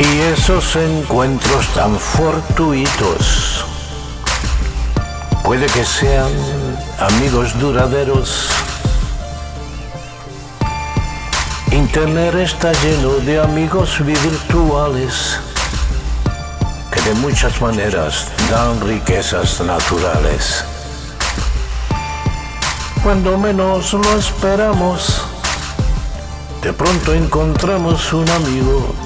esos encuentros tan fortuitos puede que sean amigos duraderos. Internet está lleno de amigos virtuales que de muchas maneras dan riquezas naturales. Cuando menos lo esperamos, de pronto encontramos un amigo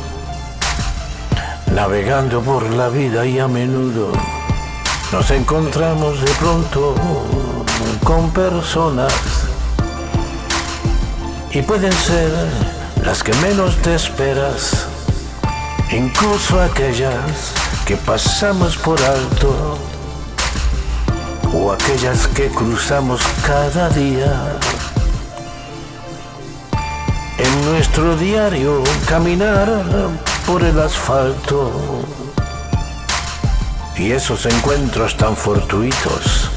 navegando por la vida y a menudo nos encontramos de pronto con personas y pueden ser las que menos te esperas, incluso aquellas que pasamos por alto o aquellas que cruzamos cada día. En nuestro diario caminar por el asfalto y esos encuentros tan fortuitos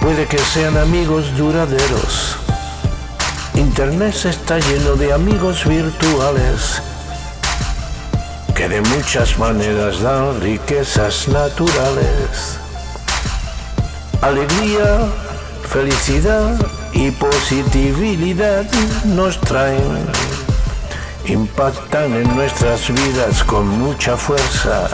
puede que sean amigos duraderos. Internet está lleno de amigos virtuales que de muchas maneras dan riquezas naturales. Alegría, felicidad y positividad nos traen, impactan en nuestras vidas con mucha fuerza.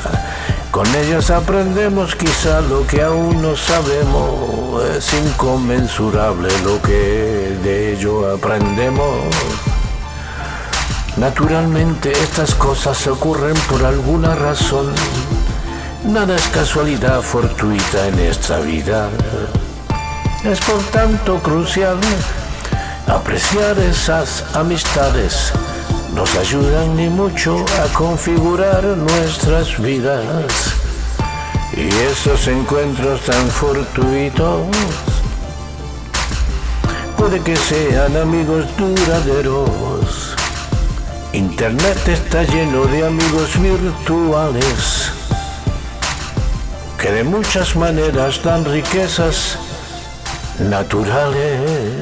Con ellas aprendemos quizá lo que aún no sabemos, es inconmensurable lo que de ello aprendemos. Naturalmente estas cosas ocurren por alguna razón. Nada es casualidad fortuita en esta vida. Es por tanto crucial apreciar esas amistades. Nos ayudan ni mucho a configurar nuestras vidas. Y esos encuentros tan fortuitos puede que sean amigos duraderos. Internet está lleno de amigos virtuales que de muchas maneras dan riquezas naturales.